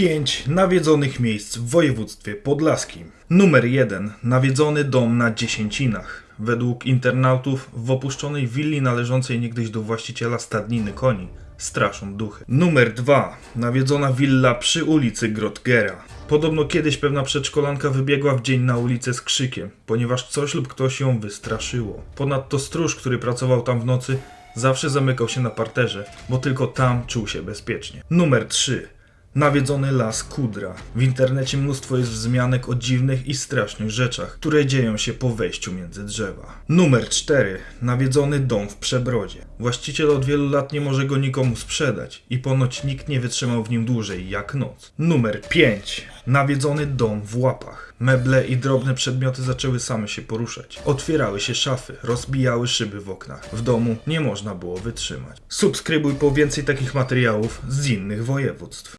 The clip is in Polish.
5 nawiedzonych miejsc w województwie podlaskim. Numer 1. Nawiedzony dom na Dziesięcinach. Według internautów w opuszczonej willi należącej niegdyś do właściciela stadniny koni straszą duchy. Numer 2. Nawiedzona willa przy ulicy Grotgera. Podobno kiedyś pewna przedszkolanka wybiegła w dzień na ulicę z krzykiem, ponieważ coś lub ktoś ją wystraszyło. Ponadto stróż, który pracował tam w nocy, zawsze zamykał się na parterze, bo tylko tam czuł się bezpiecznie. Numer 3. Nawiedzony las Kudra. W internecie mnóstwo jest wzmianek o dziwnych i strasznych rzeczach, które dzieją się po wejściu między drzewa. Numer 4. Nawiedzony dom w Przebrodzie. Właściciel od wielu lat nie może go nikomu sprzedać i ponoć nikt nie wytrzymał w nim dłużej jak noc. Numer 5. Nawiedzony dom w Łapach. Meble i drobne przedmioty zaczęły same się poruszać. Otwierały się szafy, rozbijały szyby w oknach. W domu nie można było wytrzymać. Subskrybuj po więcej takich materiałów z innych województw.